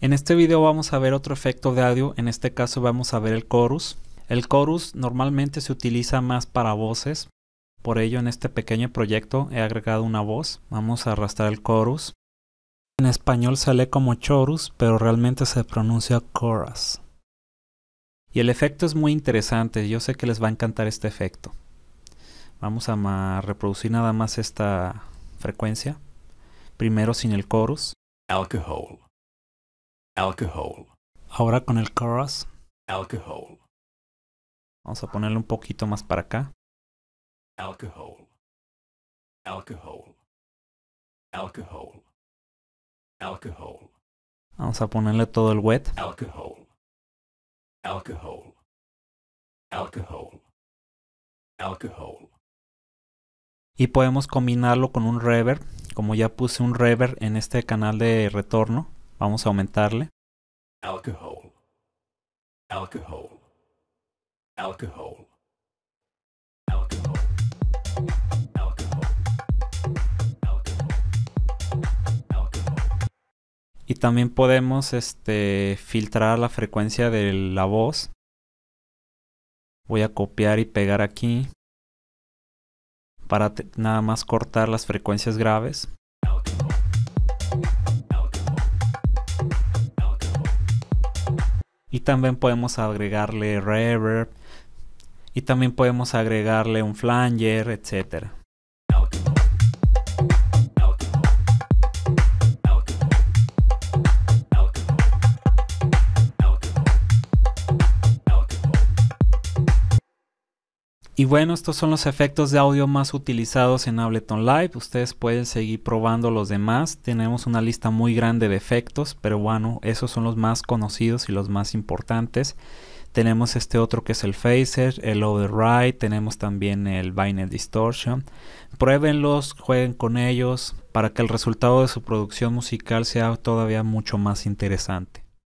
En este video vamos a ver otro efecto de audio, en este caso vamos a ver el chorus. El chorus normalmente se utiliza más para voces, por ello en este pequeño proyecto he agregado una voz. Vamos a arrastrar el chorus. En español sale como chorus, pero realmente se pronuncia chorus. Y el efecto es muy interesante, yo sé que les va a encantar este efecto. Vamos a reproducir nada más esta frecuencia. Primero sin el chorus. Alcohol. Alcohol. Ahora con el chorus. Alcohol. Vamos a ponerle un poquito más para acá. Alcohol. Alcohol. Alcohol. Alcohol. Vamos a ponerle todo el wet. Alcohol. Alcohol. Alcohol. Alcohol. Y podemos combinarlo con un reverb. Como ya puse un reverb en este canal de retorno, vamos a aumentarle. Alcohol. Alcohol. Alcohol. Y también podemos este, filtrar la frecuencia de la voz. Voy a copiar y pegar aquí para nada más cortar las frecuencias graves. También podemos agregarle reverb. Y también podemos agregarle un flanger, etcétera. Y bueno, estos son los efectos de audio más utilizados en Ableton Live. Ustedes pueden seguir probando los demás. Tenemos una lista muy grande de efectos, pero bueno, esos son los más conocidos y los más importantes. Tenemos este otro que es el Phaser, el Override, tenemos también el Binary Distortion. Pruébenlos, jueguen con ellos para que el resultado de su producción musical sea todavía mucho más interesante.